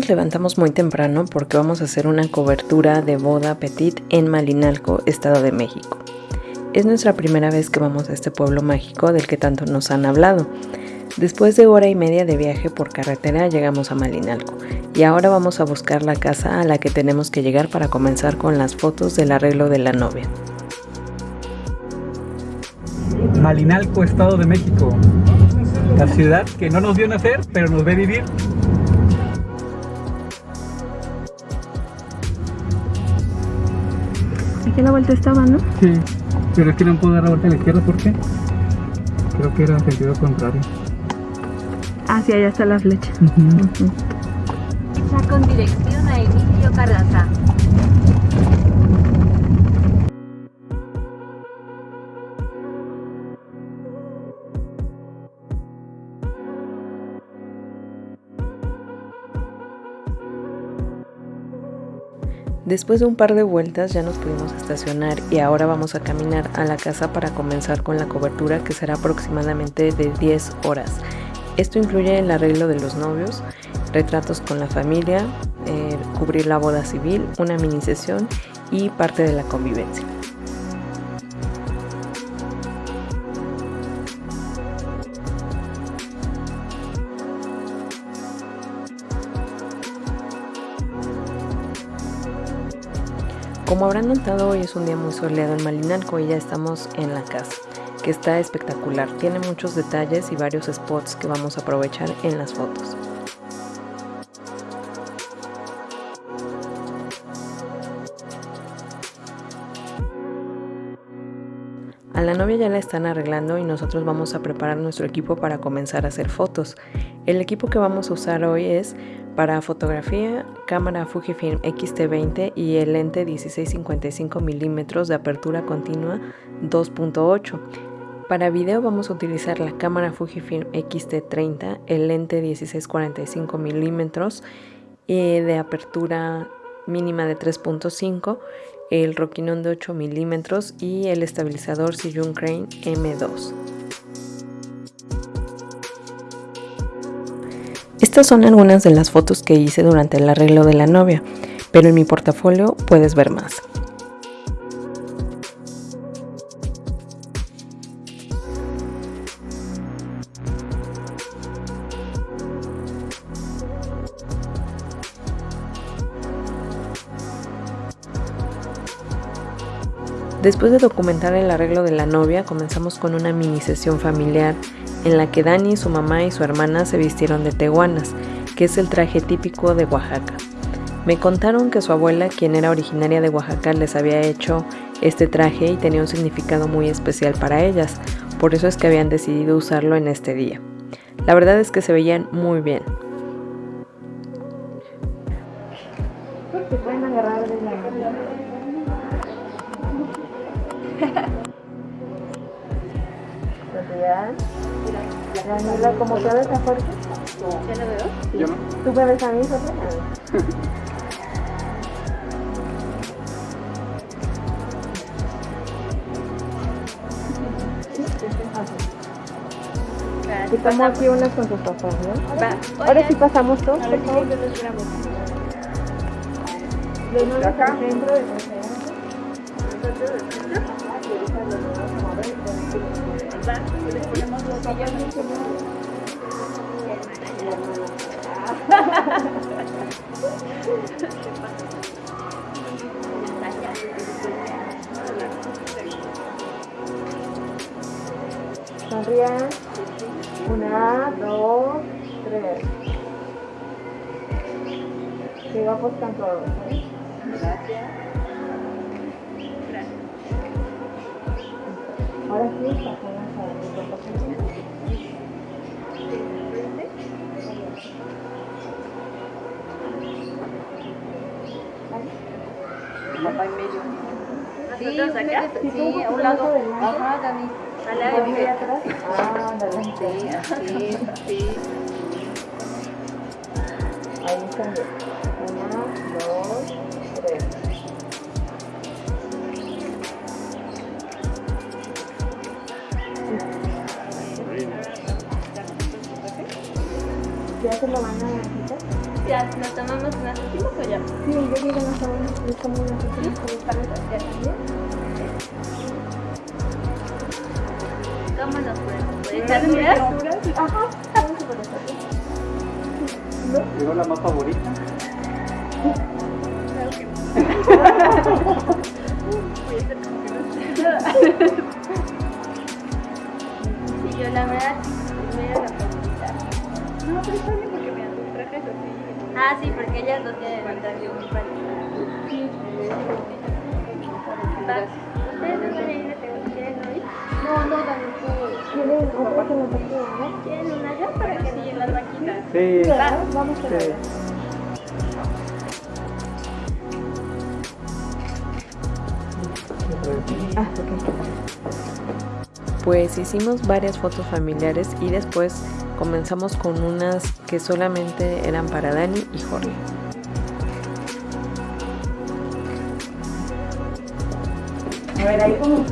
nos levantamos muy temprano porque vamos a hacer una cobertura de boda petit en Malinalco, Estado de México. Es nuestra primera vez que vamos a este pueblo mágico del que tanto nos han hablado. Después de hora y media de viaje por carretera llegamos a Malinalco y ahora vamos a buscar la casa a la que tenemos que llegar para comenzar con las fotos del arreglo de la novia. Malinalco, Estado de México. La ciudad que no nos vio nacer, pero nos ve vivir. Aquí a la vuelta estaba, ¿no? Sí, pero es que no puedo dar la vuelta a la izquierda, ¿por qué? Creo que era en sentido contrario. Ah, sí, allá está la flecha. Ya con dirección a Emilio Carranza. Después de un par de vueltas ya nos pudimos estacionar y ahora vamos a caminar a la casa para comenzar con la cobertura que será aproximadamente de 10 horas. Esto incluye el arreglo de los novios, retratos con la familia, eh, cubrir la boda civil, una mini sesión y parte de la convivencia. Como habrán notado, hoy es un día muy soleado en Malinalco y ya estamos en la casa, que está espectacular. Tiene muchos detalles y varios spots que vamos a aprovechar en las fotos. A la novia ya la están arreglando y nosotros vamos a preparar nuestro equipo para comenzar a hacer fotos. El equipo que vamos a usar hoy es para fotografía, cámara Fujifilm X-T20 y el lente 16-55 milímetros de apertura continua 2.8. Para video vamos a utilizar la cámara Fujifilm X-T30, el lente 16-45 milímetros eh, de apertura mínima de 3.5, el Rokinon de 8 milímetros y el estabilizador Siyun Crane M2. Estas son algunas de las fotos que hice durante el arreglo de la novia, pero en mi portafolio puedes ver más. Después de documentar el arreglo de la novia, comenzamos con una mini sesión familiar en la que Dani, su mamá y su hermana se vistieron de tehuanas, que es el traje típico de Oaxaca. Me contaron que su abuela, quien era originaria de Oaxaca, les había hecho este traje y tenía un significado muy especial para ellas, por eso es que habían decidido usarlo en este día. La verdad es que se veían muy bien. Daniela, ¿cómo te ves fuerte? ¿Ya lo veo? Yo no. ¿Tú me ves a mí, Sofía? Y aquí unas con tus papás, ¿no? Va. Ahora sí pasamos todos, por favor. los al centro de Ponemos los. Una, dos, tres. Sigamos con todos. ¿eh? Ahora Papá en medio. Sí, ¿Nosotros acá? Sí, a un lado. Ajá, Dani. Al lado de ¿Ahí mi atrás? Ah, ándale. Sí, así, sí. Ahí están. ¿Ya se lo van a quitar? Ya, ¿nos tomamos unas últimas o ya? Sí, yo digo no sabemos si como una persona con esta Ya también. ¿Cómo nos podemos? ¿Puedes echar miras? Ajá, vamos a. Llegó la más favorita. Voy a hacer como que no sé. Sí, yo la verdad, Ah, sí, porque ellas no tienen el traje muy ¿Ustedes no van a ir a Tehuacán? ¿Quieren no? No, Dani, nos ¿no? ¿Quieren una ya para que sí las vaquitas? Sí. Vamos a ver. Pues hicimos varias fotos familiares y después comenzamos con unas que solamente eran para Dani y Jorge. A ver, ahí como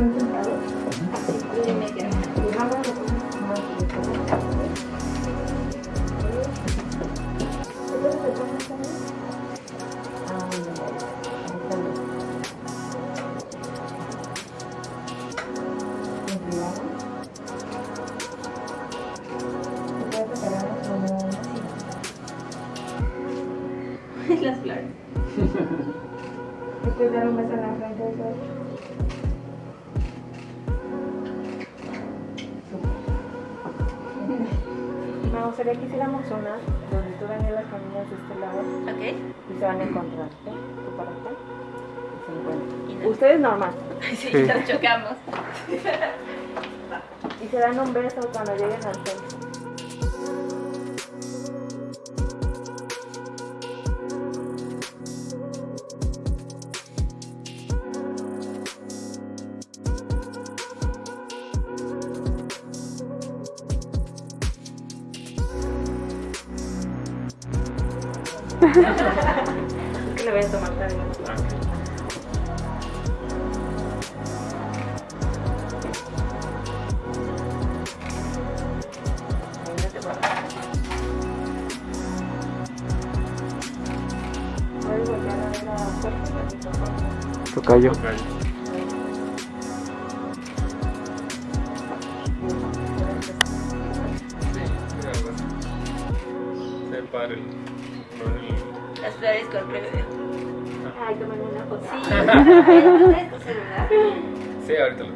Me gustaría que hiciéramos una donde tú Daniela caminas de este lado y se van a encontrar. ¿eh? Tú para acá y se encuentran. Y no- Ustedes normal. Sí, Sí. nos chocamos. Y se dan un beso cuando lleguen al centro. Que le voy a tomar también. Véngate para Sí, ahorita lo.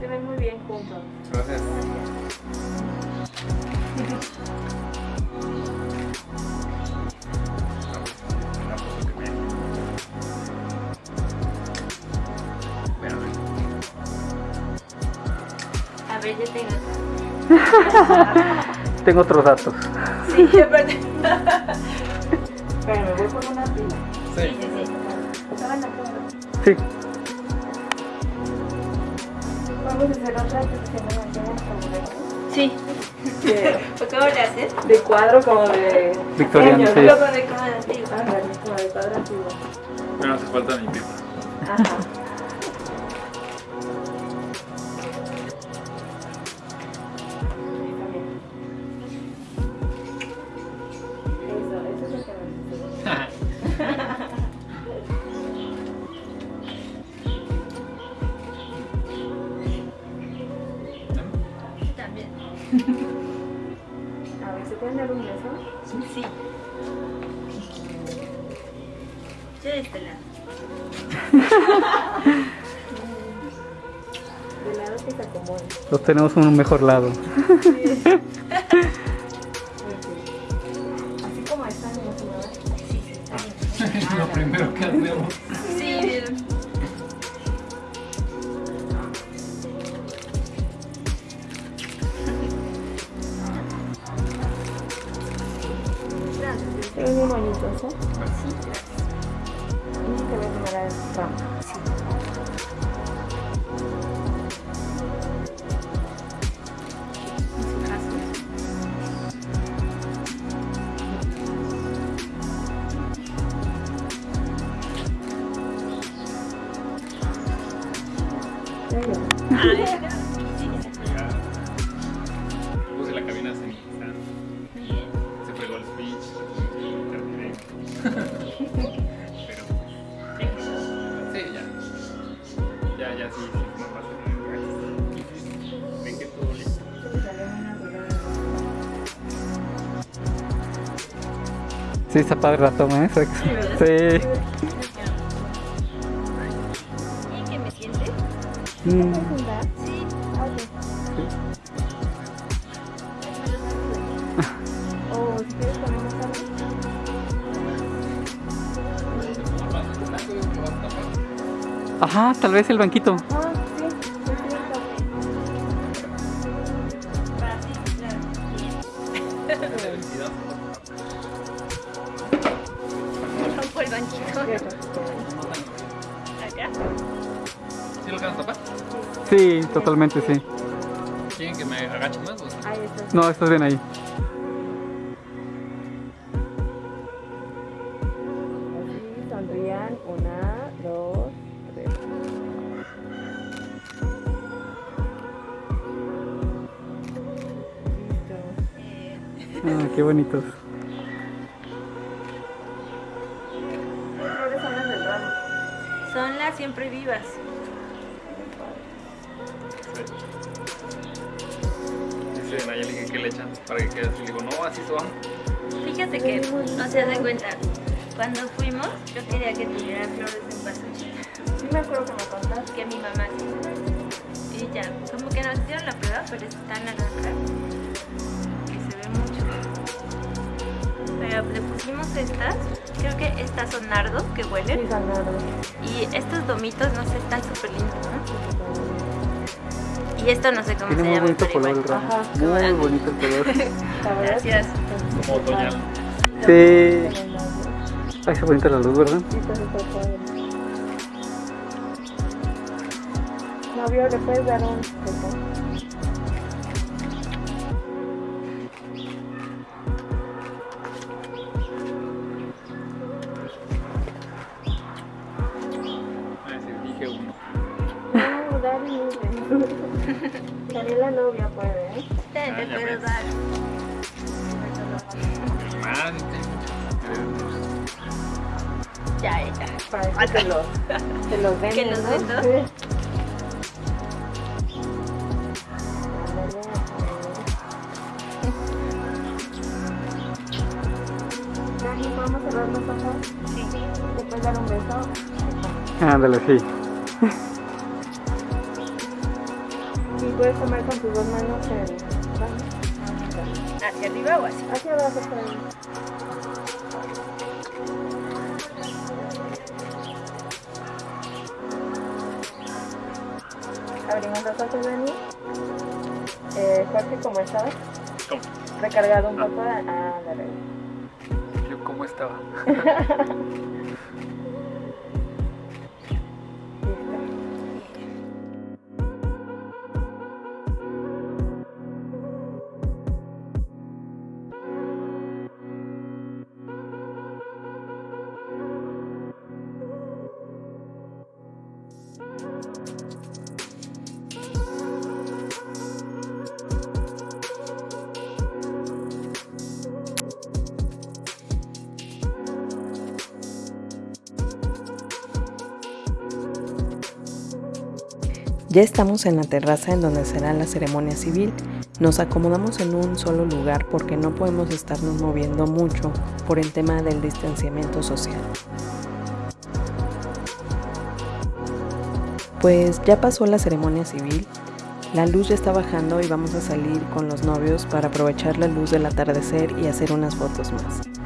Se ven muy bien juntos. Gracias. A ver, yo tengo. Tengo otros datos. Sí, yo perdí. Sí. Vamos a hacer otra que se llama Mantenas como Sí. de, ¿Por ¿Cómo le haces? de cuadro como de... Victoriano, sí. Luego de cómo le haces. Ándale, como de cuadro antiguo. Pero no hace falta mi pipa. Ajá. Pueden dar un beso? Sí. Yo de este lado. De lado que se acomode. Los tenemos en un mejor lado. Así como están ciudad. Sí, sí, está bien. lo primero que hacemos. Sí, Y te voy a. Ya, ya sí, sí, Ven que todo listo. Está padre la toma ¿eh? Sí. Ajá, tal vez el banquito. Ah, sí, el banquito. Acá. ¿Sí lo a tapar? Sí, totalmente sí. ¿Quieren que me agache más? o sea? Ahí está. No, estás bien ahí. Bonitos. ¿Qué flores son las del ramo? son las siempre vivas. Dice Nayeli que qué le echan para que quede así. Le digo, no, así son. Fíjate que no se de cuenta. Cuando fuimos, yo quería que tuviera flores en pasuchi. Sí me acuerdo que me contaste. Que mi mamá. Y ya, como que nos dieron la prueba, pero está naranja. Pero le pusimos estas. Creo que estas son nardos que Sí, huelen. ganado. Y estos domitos, no sé, están súper lindos, ¿no? Y esto no sé cómo Tiene se muy llama. bonito pero color el igual. Ajá. Muy bonito el color. Gracias. Como otoñal. Sí. Ay, está bonita la luz, ¿verdad? Sí, está súper padre. Novio, ¿le puedes dar un También la novia puede, ¿eh? Te, Ah, te ya puedo dar. Ya, ya. Para que los, que los venden, Que los ¿no? vendo. Sí. Ándale. Dani, ¿podemos cerrar los ojos? Sí. ¿Te puedes dar un beso? Ándale, sí. Puedes tomar con tus dos manos el... ¿Hacia arriba o así? Hacia abajo, por ahí. Abrimos los ojos, Dani. Eh, Jorge, ¿cómo estabas? ¿Cómo? Recargado un poco. Ah, dale. Yo, ¿cómo estaba? Ya estamos en la terraza en donde será la ceremonia civil. Nos acomodamos en un solo lugar porque no podemos estarnos moviendo mucho por el tema del distanciamiento social. Pues ya pasó la ceremonia civil, la luz ya está bajando y vamos a salir con los novios para aprovechar la luz del atardecer y hacer unas fotos más.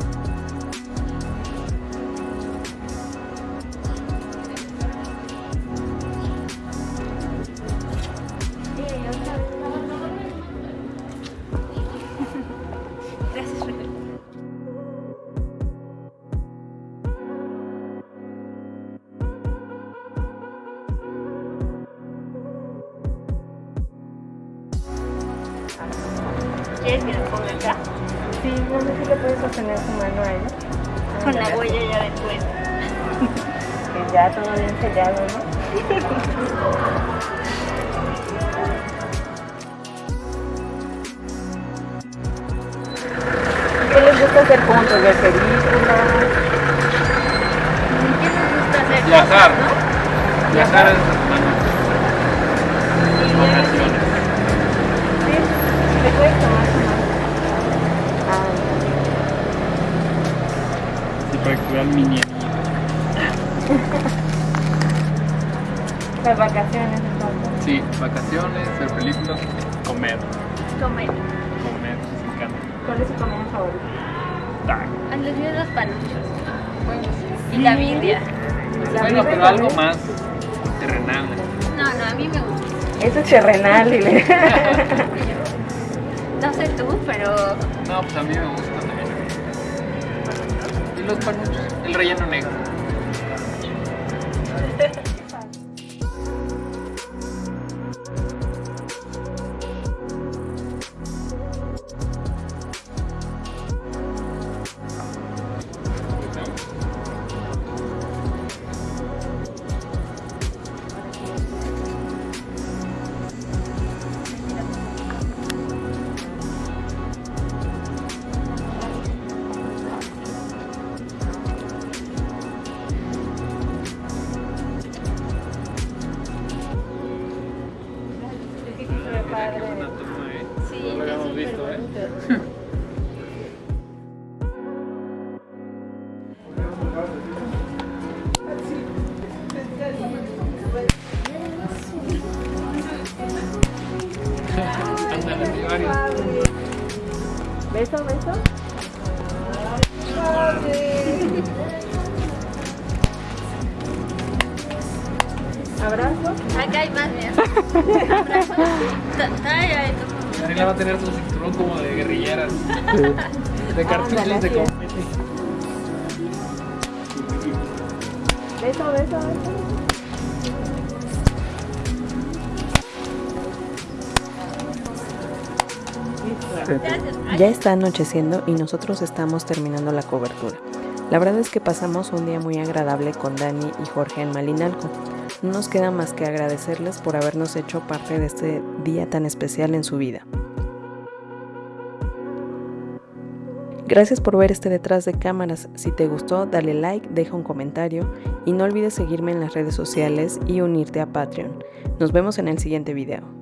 ¿Quieres que lo ponga acá? Sí, no sé si le puedes sostener su mano a ella. Con la huella ya después. Que ya todo bien sellado, ¿no? ¿Qué les gusta hacer juntos? ¿Ver películas? ¿Qué nos gusta hacer? Viajar. ¿no? Viajar es. Y videoclips. Sí, le puedes tomar para que vean mi niña. Las vacaciones, entonces. Sí, vacaciones, ver películas, comer. Comer. Comer, me encanta. ¿Cuál es su comida favorita? Ah, los míos los panuchos. Y la birria. Bueno, pero algo más terrenal. No, no, a mí me gusta. Eso es terrenal, dile. No sé tú, pero No, pues a mí me gusta también. Y los panuchos, el relleno negro. ¿Beso, beso? ¿Abrazo? Acá hay más, mira. Abrazo. Va a tener su cinturón como de guerrilleras. De cartuchos de así es. combate. Beso, beso, beso. Ya está anocheciendo y nosotros estamos terminando la cobertura. La verdad es que pasamos un día muy agradable con Dani y Jorge en Malinalco. No nos queda más que agradecerles por habernos hecho parte de este día tan especial en su vida. Gracias por ver este detrás de cámaras. Si te gustó, dale like, deja un comentario y no olvides seguirme en las redes sociales y unirte a Patreon. Nos vemos en el siguiente video.